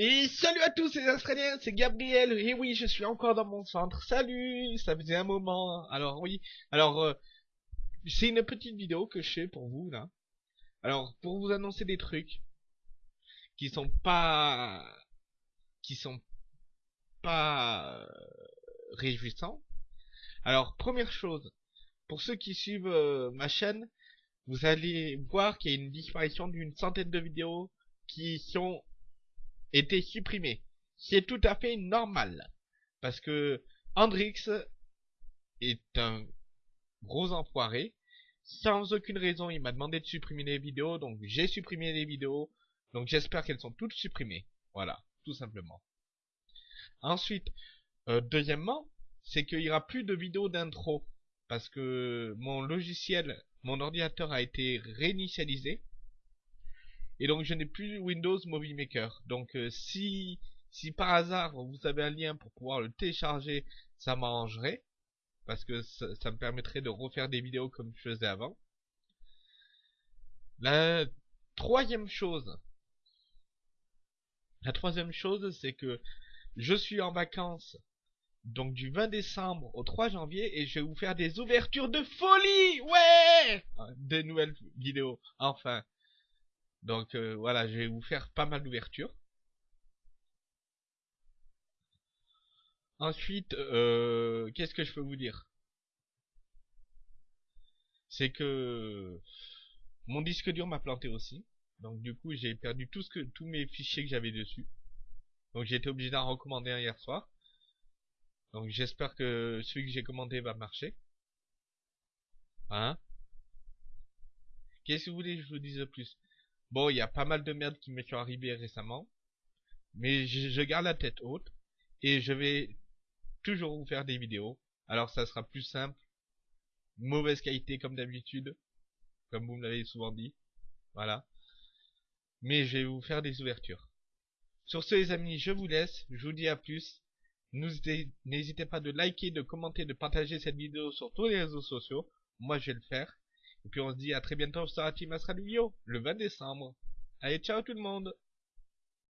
Et salut à tous les Australiens, c'est Gabriel, et oui, je suis encore dans mon centre, salut, ça faisait un moment, alors oui, alors, euh, c'est une petite vidéo que je fais pour vous, là, alors, pour vous annoncer des trucs, qui sont pas, qui sont pas euh, réjouissants, alors, première chose, pour ceux qui suivent euh, ma chaîne, vous allez voir qu'il y a une disparition d'une centaine de vidéos qui sont été supprimé. C'est tout à fait normal. Parce que Hendrix est un gros enfoiré. Sans aucune raison, il m'a demandé de supprimer les vidéos, donc j'ai supprimé les vidéos. Donc j'espère qu'elles sont toutes supprimées. Voilà, tout simplement. Ensuite, euh, deuxièmement, c'est qu'il n'y aura plus de vidéos d'intro. Parce que mon logiciel, mon ordinateur a été réinitialisé. Et donc je n'ai plus Windows Movie Maker. Donc euh, si, si par hasard vous avez un lien pour pouvoir le télécharger, ça m'arrangerait. Parce que ça, me permettrait de refaire des vidéos comme je faisais avant. La troisième chose. La troisième chose, c'est que je suis en vacances donc du 20 décembre au 3 janvier et je vais vous faire des ouvertures de folie ouais des nouvelles vidéos enfin donc euh, voilà, je vais vous faire pas mal d'ouvertures. Ensuite, euh, qu'est-ce que je peux vous dire? C'est que mon disque dur m'a planté aussi. Donc du coup, j'ai perdu tout ce que, tous mes fichiers que j'avais dessus. Donc j'ai été obligé d'en recommander un hier soir. Donc j'espère que celui que j'ai commandé va marcher. Hein? Qu'est-ce que vous voulez que je vous dise de plus? Bon, il y a pas mal de merde qui m'est arrivé récemment. Mais je, garde la tête haute. Et je vais toujours vous faire des vidéos. Alors ça sera plus simple. Mauvaise qualité comme d'habitude. Comme vous me l'avez souvent dit. Voilà. Mais je vais vous faire des ouvertures. Sur ce les amis, je vous laisse. Je vous dis à plus. N'hésitez pas de liker, de commenter, de partager cette vidéo sur tous les réseaux sociaux. Moi je vais le faire. Et puis on se dit à très bientôt sur la Team le 20 décembre. Allez, ciao tout le monde